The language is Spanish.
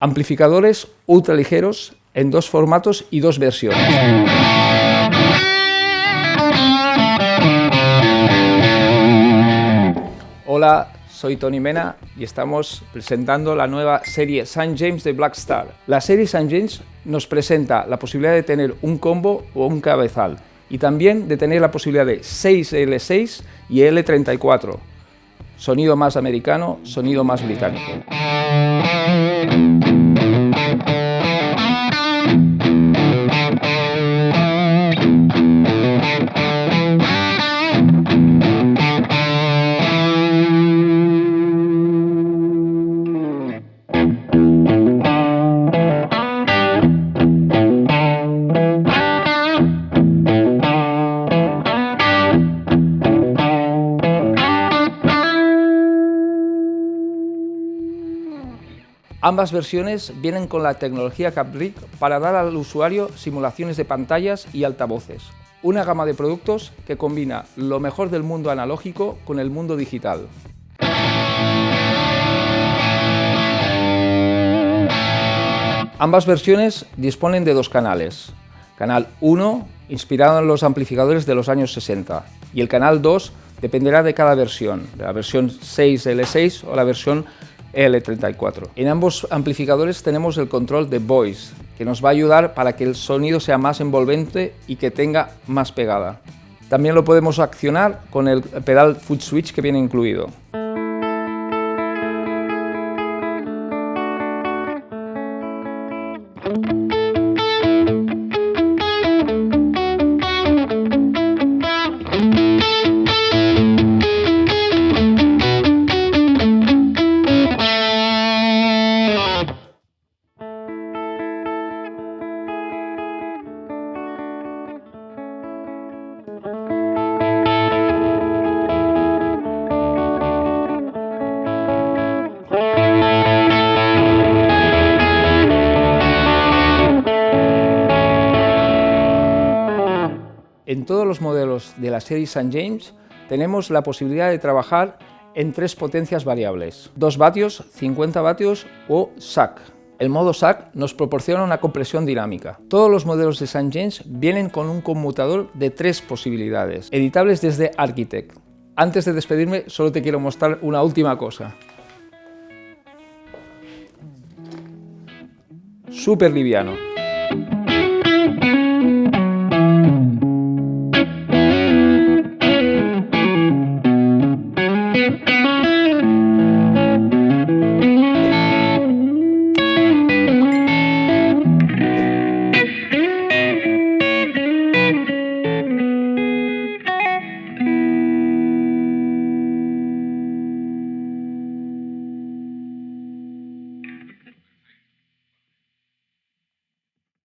Amplificadores ultraligeros en dos formatos y dos versiones. Hola, soy Tony Mena y estamos presentando la nueva serie St. James de Blackstar. La serie St. James nos presenta la posibilidad de tener un combo o un cabezal y también de tener la posibilidad de 6L6 y L34. Sonido más americano, sonido más británico. Ambas versiones vienen con la tecnología CapRig para dar al usuario simulaciones de pantallas y altavoces. Una gama de productos que combina lo mejor del mundo analógico con el mundo digital. Ambas versiones disponen de dos canales. Canal 1, inspirado en los amplificadores de los años 60, y el canal 2 dependerá de cada versión, de la versión 6L6 o la versión L34. En ambos amplificadores tenemos el control de voice, que nos va a ayudar para que el sonido sea más envolvente y que tenga más pegada. También lo podemos accionar con el pedal foot switch que viene incluido. Todos los modelos de la serie St. James tenemos la posibilidad de trabajar en tres potencias variables, 2 vatios, 50 vatios o SAC. El modo SAC nos proporciona una compresión dinámica. Todos los modelos de St. James vienen con un conmutador de tres posibilidades, editables desde Architect. Antes de despedirme, solo te quiero mostrar una última cosa. Súper liviano.